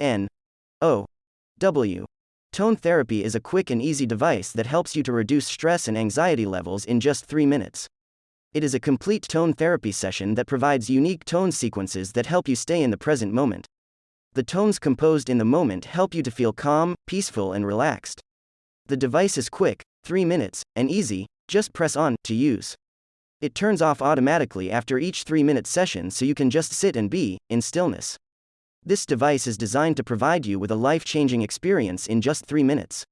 N O W. Tone therapy is a quick and easy device that helps you to reduce stress and anxiety levels in just 3 minutes. It is a complete tone therapy session that provides unique tone sequences that help you stay in the present moment. The tones composed in the moment help you to feel calm, peaceful, and relaxed. The device is quick, 3 minutes, and easy, just press on to use. It turns off automatically after each 3 minute session so you can just sit and be in stillness. This device is designed to provide you with a life changing experience in just 3 minutes.